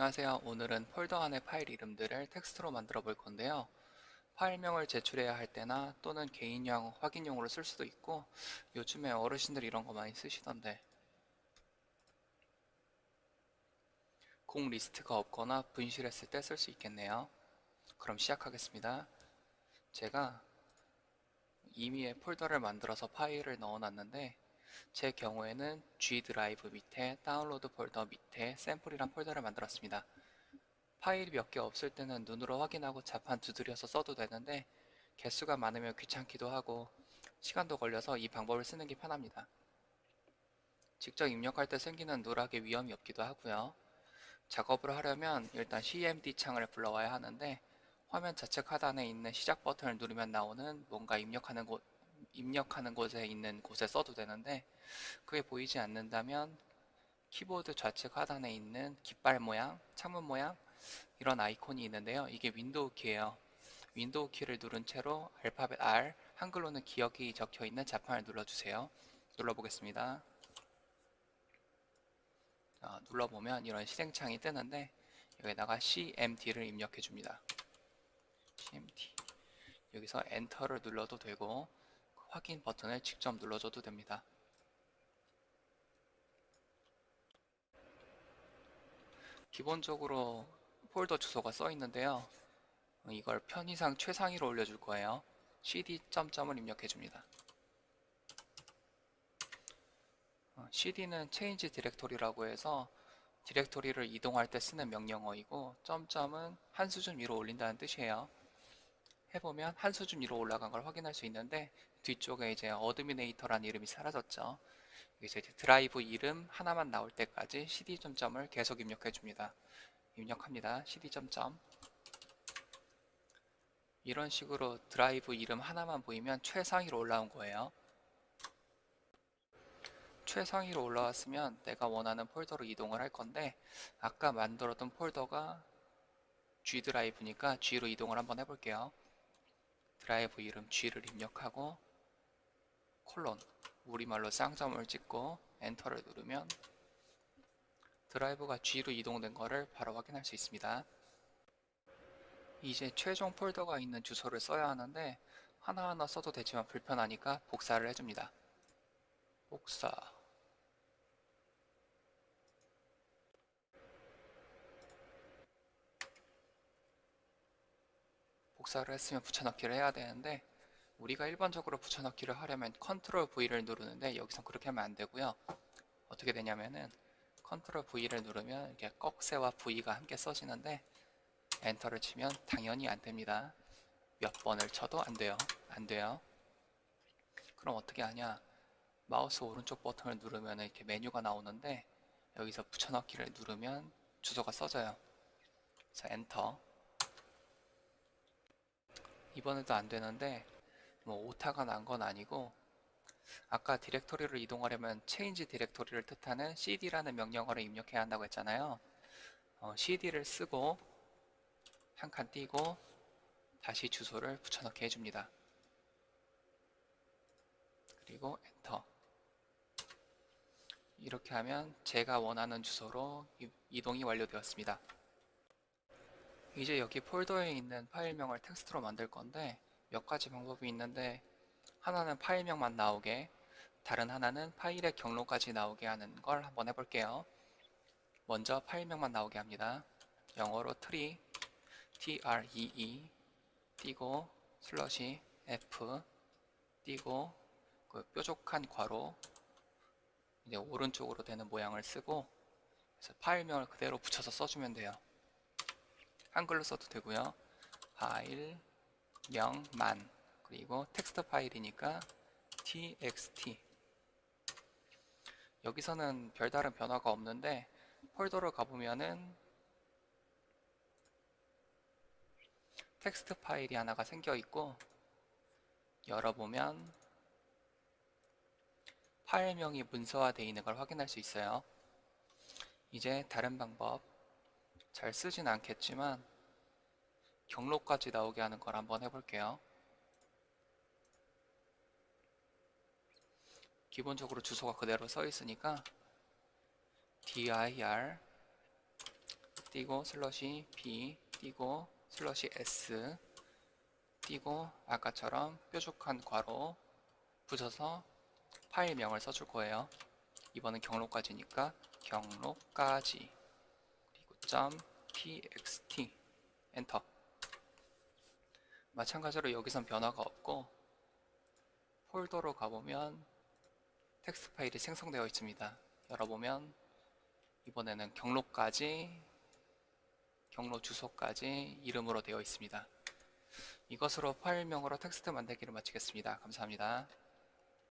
안녕하세요. 오늘은 폴더 안의 파일 이름들을 텍스트로 만들어 볼 건데요. 파일명을 제출해야 할 때나 또는 개인용 확인용으로 쓸 수도 있고 요즘에 어르신들 이런 거 많이 쓰시던데 곡 리스트가 없거나 분실했을 때 쓸 수 있겠네요. 그럼 시작하겠습니다. 제가 임의의 폴더를 만들어서 파일을 넣어 놨는데 제 경우에는 G 드라이브 밑에 다운로드 폴더 밑에 샘플이란 폴더를 만들었습니다. 파일이 몇 개 없을 때는 눈으로 확인하고 자판 두드려서 써도 되는데 개수가 많으면 귀찮기도 하고 시간도 걸려서 이 방법을 쓰는 게 편합니다. 직접 입력할 때 생기는 누락의 위험이 없기도 하고요. 작업을 하려면 일단 CMD 창을 불러와야 하는데 화면 좌측 하단에 있는 시작 버튼을 누르면 나오는 뭔가 입력하는 곳 입력하는 곳에 있는 곳에 써도 되는데 그게 보이지 않는다면 키보드 좌측 하단에 있는 깃발 모양, 창문 모양 이런 아이콘이 있는데요. 이게 윈도우 키예요. 윈도우 키를 누른 채로 알파벳 R, 한글로는 기역이 적혀 있는 자판을 눌러주세요. 눌러보겠습니다. 어, 눌러보면 이런 실행창이 뜨는데 여기다가 CMD를 입력해 줍니다. CMD 여기서 엔터를 눌러도 되고 확인 버튼을 직접 눌러줘도 됩니다. 기본적으로 폴더 주소가 써 있는데요. 이걸 편의상 최상위로 올려줄 거예요. cd 점점을 입력해 줍니다. cd는 change 디렉토리라고 해서 디렉토리를 이동할 때 쓰는 명령어이고 점점은 한 수준 위로 올린다는 뜻이에요. 해보면 한 수준 위로 올라간 걸 확인할 수 있는데 뒤쪽에 이제 administrator라는 이름이 사라졌죠. 이제 드라이브 이름 하나만 나올 때까지 cd 점점을 계속 입력해 줍니다. 입력합니다. cd 점점 이런 식으로 드라이브 이름 하나만 보이면 최상위로 올라온 거예요. 최상위로 올라왔으면 내가 원하는 폴더로 이동을 할 건데 아까 만들었던 폴더가 G 드라이브니까 G로 이동을 한번 해볼게요. 드라이브 이름 G를 입력하고 콜론 우리말로 쌍점을 찍고 엔터를 누르면 드라이브가 G로 이동된 것을 바로 확인할 수 있습니다. 이제 최종 폴더가 있는 주소를 써야 하는데 하나하나 써도 되지만 불편하니까 복사를 해줍니다. 복사 복사를 했으면 붙여넣기를 해야 되는데 우리가 일반적으로 붙여넣기를 하려면 컨트롤 V를 누르는데 여기서 그렇게 하면 안 되고요. 어떻게 되냐면은 컨트롤 V를 누르면 이렇게 꺽쇠와 V가 함께 써지는데 엔터를 치면 당연히 안 됩니다. 몇 번을 쳐도 안 돼요. 안 돼요. 그럼 어떻게 하냐? 마우스 오른쪽 버튼을 누르면 이렇게 메뉴가 나오는데 여기서 붙여넣기를 누르면 주소가 써져요. 그래서 엔터. 이번에도 안 되는데 뭐 오타가 난 건 아니고 아까 디렉토리를 이동하려면 change 디렉토리를 뜻하는 cd라는 명령어를 입력해야 한다고 했잖아요. 어, cd를 쓰고 한 칸 띄고 다시 주소를 붙여넣기 해줍니다. 그리고 엔터 이렇게 하면 제가 원하는 주소로 이동이 완료되었습니다. 이제 여기 폴더에 있는 파일명을 텍스트로 만들 건데 몇 가지 방법이 있는데 하나는 파일명만 나오게 다른 하나는 파일의 경로까지 나오게 하는 걸 한번 해볼게요. 먼저 파일명만 나오게 합니다. 영어로 tree, tree 띄고 슬러시 f 띄고 그 뾰족한 괄호 이제 오른쪽으로 되는 모양을 쓰고 그래서 파일명을 그대로 붙여서 써주면 돼요. 한글로 써도 되고요. 파일 명만 그리고 텍스트 파일이니까 txt 여기서는 별다른 변화가 없는데 폴더로 가보면은 텍스트 파일이 하나가 생겨 있고 열어보면 파일명이 문서화되어 있는 걸 확인할 수 있어요. 이제 다른 방법 잘 쓰진 않겠지만 경로까지 나오게 하는 걸 한번 해볼게요. 기본적으로 주소가 그대로 써 있으니까 dir 띄고 slash b 띄고 slash s 띄고 아까처럼 뾰족한 괄호 붙여서 파일명을 써줄 거예요. 이번엔 경로까지니까 경로까지 그리고 점 txt 엔터 마찬가지로 여기선 변화가 없고 폴더로 가보면 텍스트 파일이 생성되어 있습니다. 열어보면 이번에는 경로까지 경로 주소까지 이름으로 되어 있습니다. 이것으로 파일명으로 텍스트 만들기를 마치겠습니다. 감사합니다.